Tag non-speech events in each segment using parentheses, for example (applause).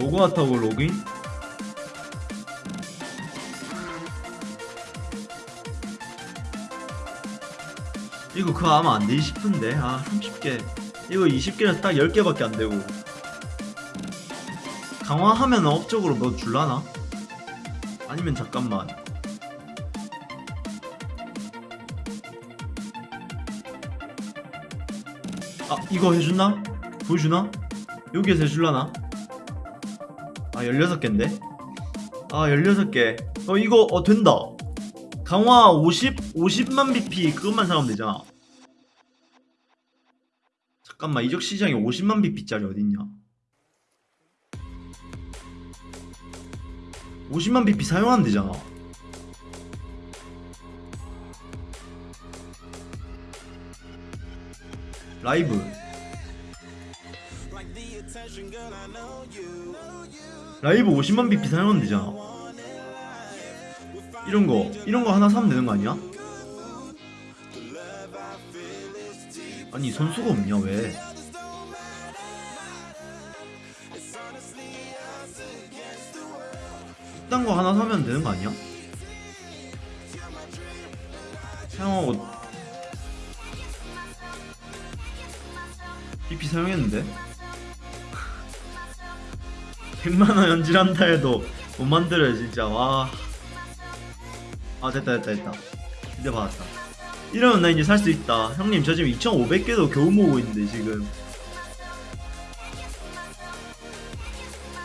로그아웃하고 로그인? 이거 그거 아마 안 되지 싶은데 아 30개 이거 20개에서 딱 10개밖에 안 되고 강화하면 업적으로 뭐 줄라나? 아니면 잠깐만 아 이거 해주나? 보여주나? 여기에서 해줄라나? 아 16개인데? 아 16개. 어 이거 어 된다. 강화 50, 50만 BP 그것만 사면 되잖아. 잠깐만 이적 시장에 50만 BP짜리 어딨냐? 50만 BP 사용하면 되잖아. 라이브 라이브 50만 BP 사용하면 되잖아 이런 거 이런 거 하나 사면 되는 거 아니야? 아니 선수가 없냐 왜? 이딴 거 하나 사면 되는 거 아니야? 사용하고 BP 사용했는데? 100만원 연질한다 해도 못 만들어요 진짜. 와. 아 됐다 됐다 됐다. 이제 받았다. 이러면 나 이제 살 수 있다. 형님 저 지금 2500개도 겨우 모으고 있는데 지금.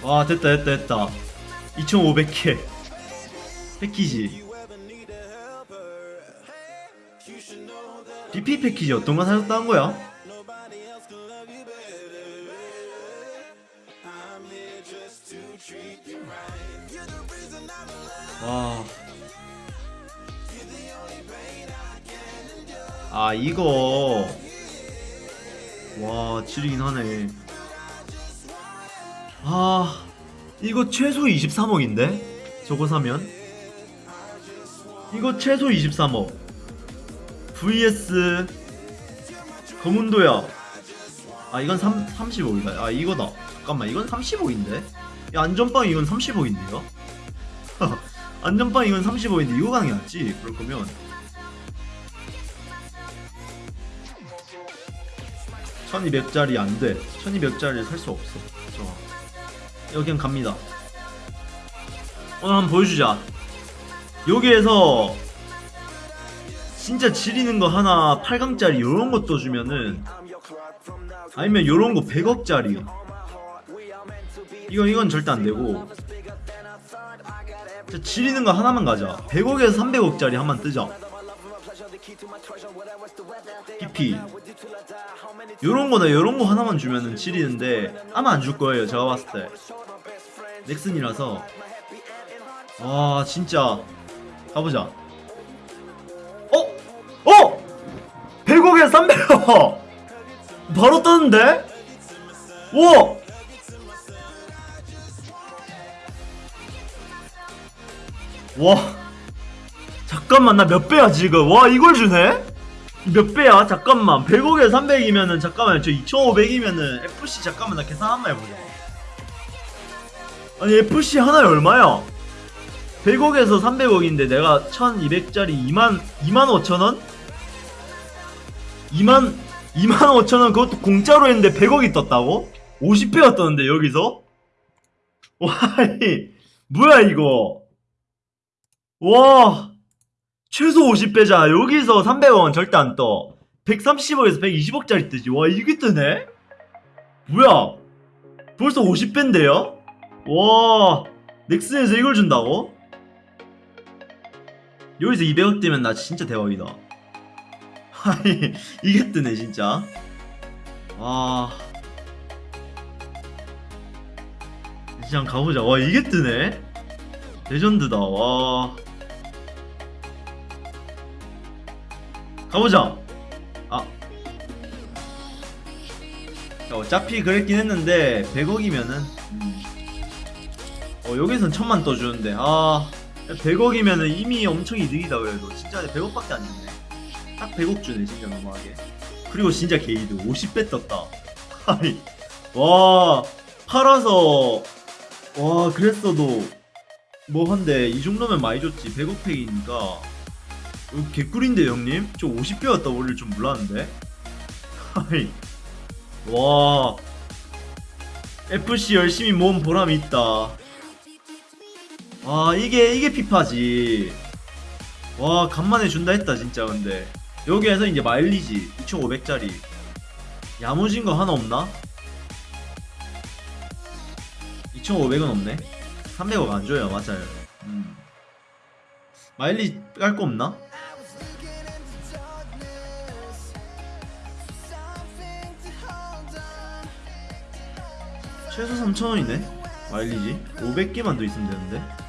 와 됐다 됐다 됐다. 2500개. 패키지. BP 패키지 어떤 거 사셨다는 거야? 와. 아, 이거. 와, 지리긴 하네. 아, 이거 최소 23억인데? 저거 사면? 이거 최소 23억. vs 검은도야. 아, 이건 3, 35억이다. 아, 이거다. 잠깐만, 이건 35억인데? 야, 안전빵 이건 30억인데요? (laughs) 안전빵 이건 35인데 이거 가는 게 낫지? 그럴 거면. 1200짜리 안돼. 1200짜리 살 수 없어. 저 그냥 갑니다. 오늘 한번 보여주자. 여기에서 진짜 지리는 거 하나 8강짜리 요런 것도 주면은 아니면 요런 거 100억짜리 이건 이건 절대 안 되고. 지리는 거 하나만 가자 100억에서 300억짜리 한 번 뜨자 PP 요런 거나 요런 거 하나만 주면은 지리는데 아마 안 줄 거예요 제가 봤을 때. 넥슨이라서. 와 진짜. 가보자. 어? 어? 100억에 300억! 바로 떴는데? 우와 와 잠깐만 나 몇 배야 지금 와 이걸 주네? 몇 배야? 잠깐만 100억에 300이면은 잠깐만 저 2500이면은 FC 잠깐만 나 계산 한번 해보자 아니 FC 하나에 얼마야? 100억에서 300억인데 내가 1200짜리 2만 2만 5천원? 2만 2만 5천원 그것도 공짜로 했는데 100억이 떴다고? 50배가 떴는데 여기서? (laughs) 와이 뭐야 이거 와 최소 50배자 여기서 300원 절대 안 떠 130억에서 120억짜리 뜨지. 와 이게 뜨네? 뭐야? 벌써 50배인데요? 와 넥슨에서 이걸 준다고? 여기서 200억 뜨면 나 진짜 대박이다. 아니 이게 뜨네 진짜. 와 진짜 한번 가보자. 와 이게 뜨네? 레전드다. 와 가보자 아. 자, 어차피 그랬긴 했는데 100억이면은. 어 여기선 천만 떠주는데. 아 100억이면은 이미 엄청 이득이다 그래도. 진짜 100억밖에 안 주네. 딱 100억 주네 진짜 너무하게. 그리고 진짜 게이드 50배 떴다. (laughs) 아니 와 팔아서. 와 그랬어도 뭐 한데 이 정도면 많이 줬지. 100억 팩이니까. 이거 개꿀인데 형님? 저 50개였다 올릴 줄 몰랐는데 하이 와 FC 열심히 모은 보람이 있다 와 이게 이게 피파지 와 간만에 준다 했다 진짜 근데 여기에서 이제 마일리지 2500짜리 야무진 거 하나 없나? 2,500은 없네. 300억 안 줘요, 맞아요. 음. 마일리 깔거 없나? 최소 3,000원이네. 마일리지 500개만 더 있으면 되는데.